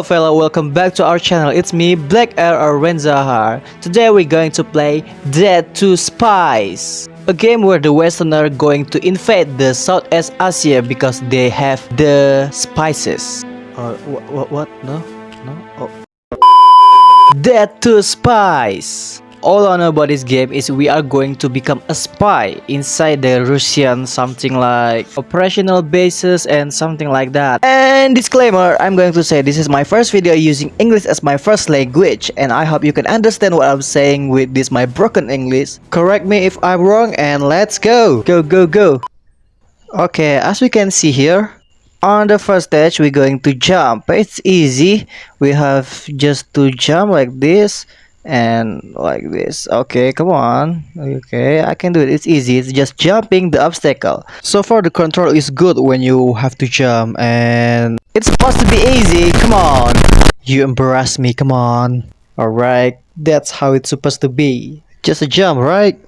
Hello fellow, welcome back to our channel. It's me, Black Air or Renzahar. Today we're going to play Dead to Spies. A game where the Westerner going to invade the Southeast Asia because they have the spices. Uh, what, what? No? No? Oh. Dead to Spies. All I know about this game is we are going to become a spy inside the Russian something like operational bases and something like that. And disclaimer, I'm going to say this is my first video using English as my first language and I hope you can understand what I'm saying with this my broken English. Correct me if I'm wrong and let's go! Go go go! Okay, as we can see here, on the first stage we're going to jump. It's easy. We have just to jump like this and like this. Okay come on. Okay i can do it. It's easy. It's just jumping the obstacle. So far the control is good when you have to jump and it's supposed to be easy. Come on. You embarrass me. Come on. All right that's how it's supposed to be. Just a jump right?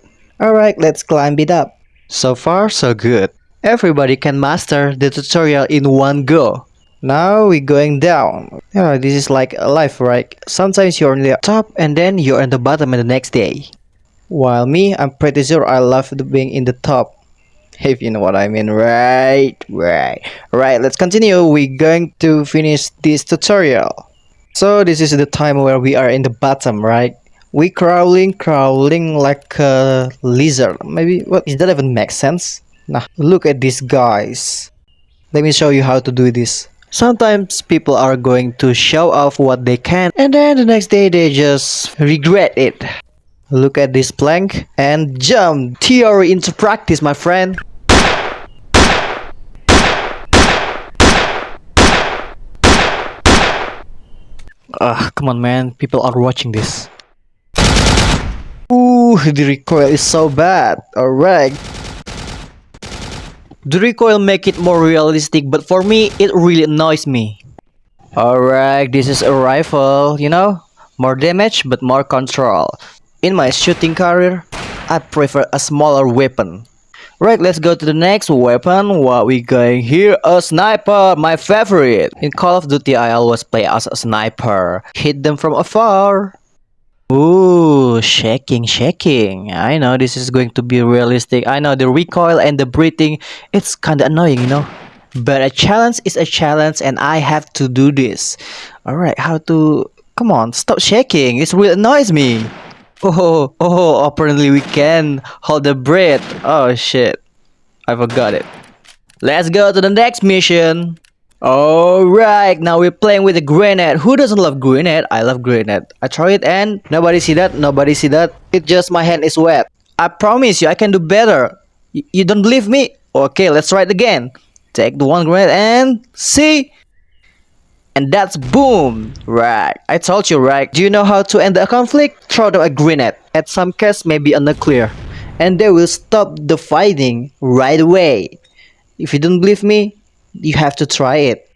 All right let's climb it up. So far so good. Everybody can master the tutorial in one go now we're going down. Yeah, this is like a life, right? Sometimes you're on the top and then you're on the bottom the next day. While me, I'm pretty sure I love being in the top. If you know what I mean, right? Right. Right, let's continue. We're going to finish this tutorial. So this is the time where we are in the bottom, right? We crawling, crawling like a lizard. Maybe, what, does that even make sense? Nah, look at these guys. Let me show you how to do this. Sometimes people are going to show off what they can and then the next day they just regret it. Look at this plank and jump theory into practice my friend. Ah, come on man, people are watching this. Ooh, the recoil is so bad. Alright. The recoil make it more realistic, but for me, it really annoys me. Alright, this is a rifle, you know? More damage, but more control. In my shooting career, I prefer a smaller weapon. Right, let's go to the next weapon. What we going here? A sniper, my favorite. In Call of Duty, I always play as a sniper. Hit them from afar. Ooh, shaking, shaking. I know this is going to be realistic. I know the recoil and the breathing, it's kind of annoying, you know. But a challenge is a challenge and I have to do this. Alright, how to... Come on, stop shaking. It really annoys me. Oh, oh, oh apparently we can hold the breath. Oh shit. I forgot it. Let's go to the next mission. Alright, now we're playing with a grenade. Who doesn't love grenade? I love grenade. I try it and nobody see that, nobody see that. It just my hand is wet. I promise you, I can do better. Y you don't believe me? Okay, let's try it again. Take the one grenade and see? And that's boom! Right, I told you right. Do you know how to end the conflict? Throw them a grenade. At some case, maybe a nuclear. And they will stop the fighting right away. If you don't believe me, you have to try it.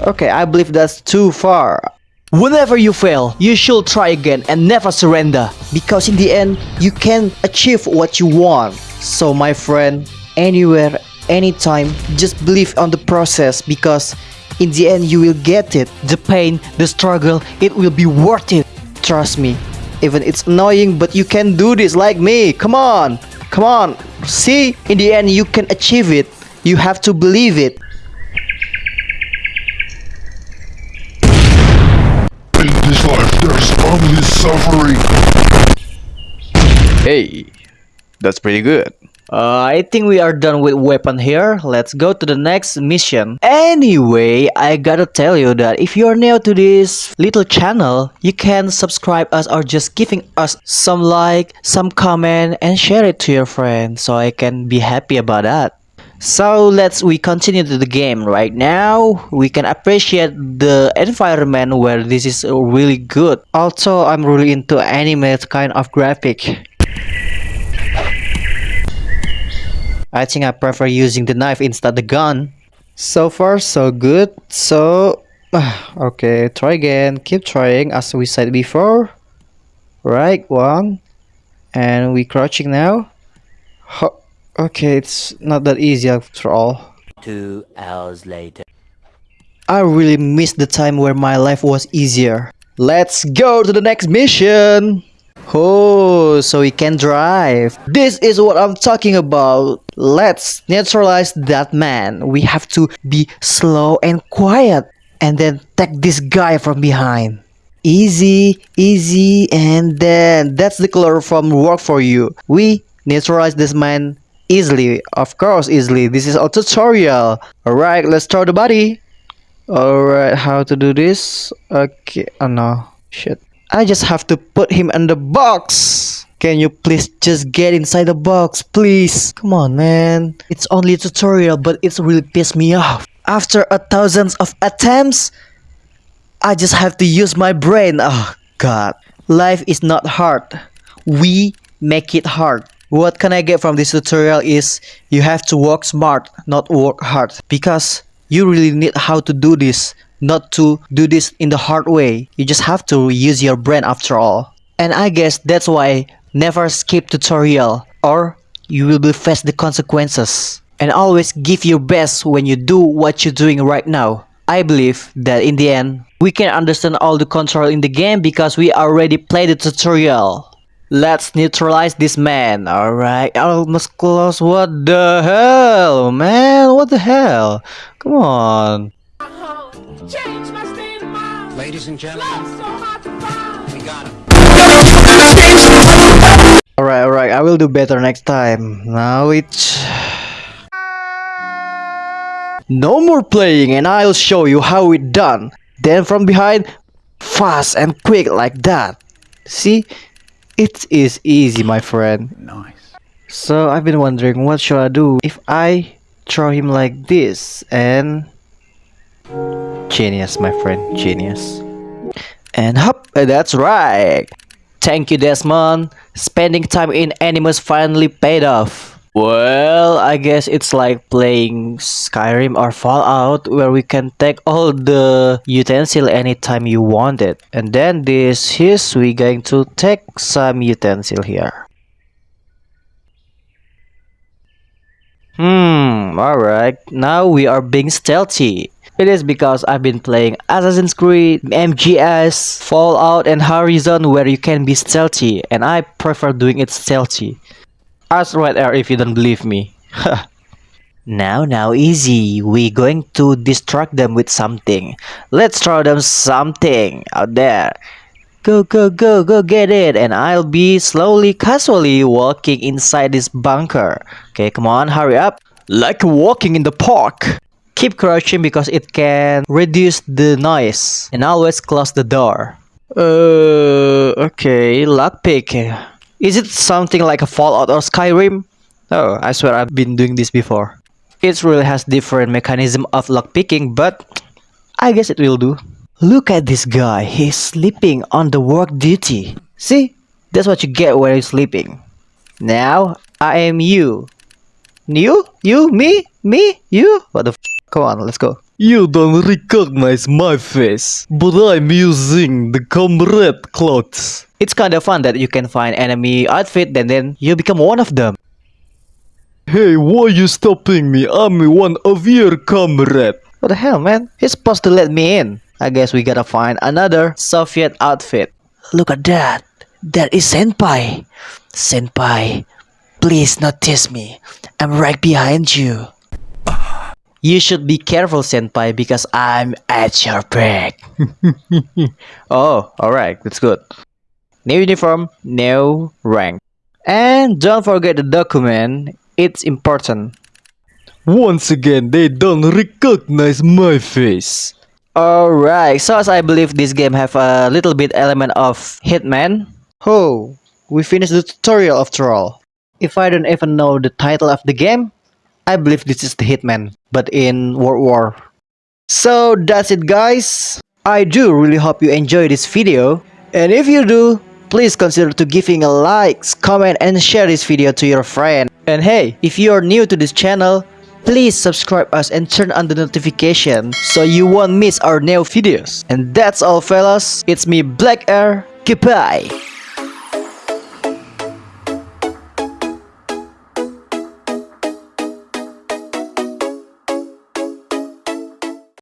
Okay, I believe that's too far. Whenever you fail, you should try again and never surrender. Because in the end, you can achieve what you want. So my friend, anywhere, anytime, just believe on the process because in the end you will get it. The pain, the struggle, it will be worth it. Trust me. Even it's annoying but you can do this like me. Come on. Come on. See, in the end you can achieve it. You have to believe it. This life there's only suffering. Hey, that's pretty good. Uh, I think we are done with weapon here. Let's go to the next mission. Anyway, I gotta tell you that if you're new to this little channel, you can subscribe us or just giving us some like, some comment and share it to your friends so I can be happy about that. So let's we continue to the game right now. We can appreciate the environment where this is really good. Also, I'm really into anime kind of graphic. I think I prefer using the knife instead the gun. So far so good. So okay, try again. Keep trying as we said before. Right, one. And we crouching now. Ho Okay, it's not that easy after all. Two hours later. I really miss the time where my life was easier. Let's go to the next mission. Oh, so we can drive. This is what I'm talking about. Let's neutralize that man. We have to be slow and quiet and then take this guy from behind. Easy, easy, and then that's the color from work for you. We neutralize this man easily. Of course, easily. This is a tutorial. Alright, let's throw the body. Alright, how to do this? Okay, oh no, shit. I just have to put him in the box. Can you please just get inside the box, please? Come on, man. It's only a tutorial, but it's really pissed me off. After a thousands of attempts, I just have to use my brain. Oh, God. Life is not hard. We make it hard. What can I get from this tutorial is you have to work smart, not work hard. Because you really need how to do this not to do this in the hard way. You just have to use your brain after all. And I guess that's why never skip tutorial or you will be face the consequences. And always give your best when you do what you're doing right now. I believe that in the end, we can understand all the control in the game because we already played the tutorial. Let's neutralize this man, alright? Almost close, what the hell, man? What the hell? Come on. Change my state. Ladies and gentlemen, so hard to find. we got him. Alright, alright, I will do better next time. Now it's... No more playing and I'll show you how it done. Then from behind, fast and quick like that. See? It is easy, my friend. Nice. So I've been wondering what should I do if I throw him like this and... Genius, my friend, genius. And hop, uh, that's right. Thank you, Desmond. Spending time in Animus finally paid off. Well, I guess it's like playing Skyrim or Fallout where we can take all the utensil anytime you want it. And then this is we going to take some utensil here. Hmm, alright. Now we are being stealthy. It is because I've been playing Assassin's Creed, MGS, Fallout and Horizon where you can be stealthy and I prefer doing it stealthy. Ask right there if you don't believe me. now, now, easy. We going to distract them with something. Let's throw them something out there. Go, go, go, go get it. And I'll be slowly, casually walking inside this bunker. Okay, come on, hurry up. Like walking in the park. Keep crouching because it can reduce the noise. And always close the door. Uh, okay, lockpick. Is it something like a Fallout or Skyrim? Oh, I swear I've been doing this before. It really has different mechanism of lockpicking, but I guess it will do. Look at this guy, he's sleeping on the work duty. See, that's what you get when you're sleeping. Now, I am you. You? You? Me? Me? You? What the f? Come on, let's go. You don't recognize my face, but I'm using the comrade clothes. It's kinda fun that you can find enemy outfit and then you become one of them. Hey, why you stopping me? I'm one of your comrade. What the hell, man? He's supposed to let me in. I guess we gotta find another Soviet outfit. Look at that. That is Senpai. Senpai, please notice me. I'm right behind you. You should be careful, Senpai, because I'm at your back. oh, alright, that's good. New uniform, new rank. And don't forget the document, it's important. Once again, they don't recognize my face. Alright, so as I believe this game have a little bit element of Hitman. Oh, we finished the tutorial after all. If I don't even know the title of the game, I believe this is the Hitman, but in World War. So that's it guys. I do really hope you enjoy this video. And if you do, please consider to giving a like, comment and share this video to your friend. And hey, if you are new to this channel, please subscribe us and turn on the notification so you won't miss our new videos. And that's all fellas, it's me Black Air, goodbye!